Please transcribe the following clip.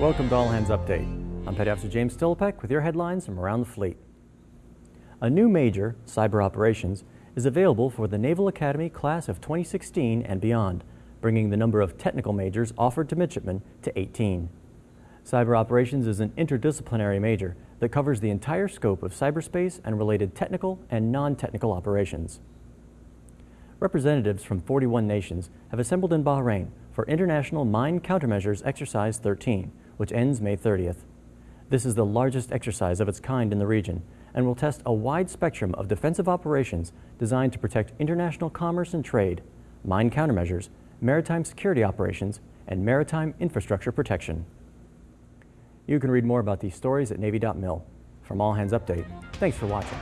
Welcome to All Hands Update. I'm Petty Officer James Stillipek with your headlines from around the fleet. A new major, Cyber Operations, is available for the Naval Academy class of 2016 and beyond, bringing the number of technical majors offered to midshipmen to 18. Cyber Operations is an interdisciplinary major that covers the entire scope of cyberspace and related technical and non-technical operations. Representatives from 41 nations have assembled in Bahrain for International Mine Countermeasures Exercise 13, which ends May 30th. This is the largest exercise of its kind in the region and will test a wide spectrum of defensive operations designed to protect international commerce and trade, mine countermeasures, maritime security operations, and maritime infrastructure protection. You can read more about these stories at Navy.mil. From All Hands Update, thanks for watching.